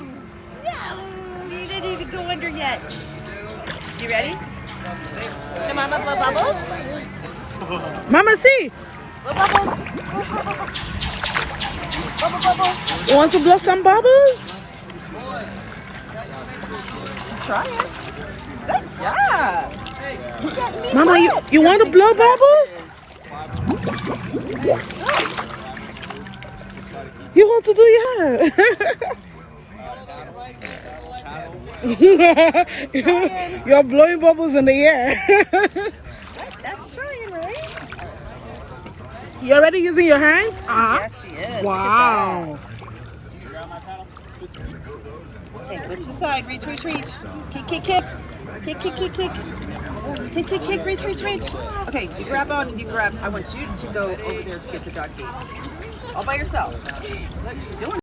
No. You didn't even go under yet. You ready? Can Mama blow bubbles? Mama, see. Blow bubbles. Bubble bubbles. You want to blow some bubbles? She's trying. Good job. You Mama, you, wet. you want to blow bubbles? You want to do yeah. You're blowing bubbles in the air. That's trying, right? you already using your hands? Ah. Yes, she is. Wow. Look at that. Okay, go to the side. Reach, reach, reach. Kick, kick, kick. Kick, kick, kick, kick. Kick, kick, kick. Reach, reach, reach. Okay, you grab on and you grab. I want you to go over there to get the dog. All by yourself. Look, she's doing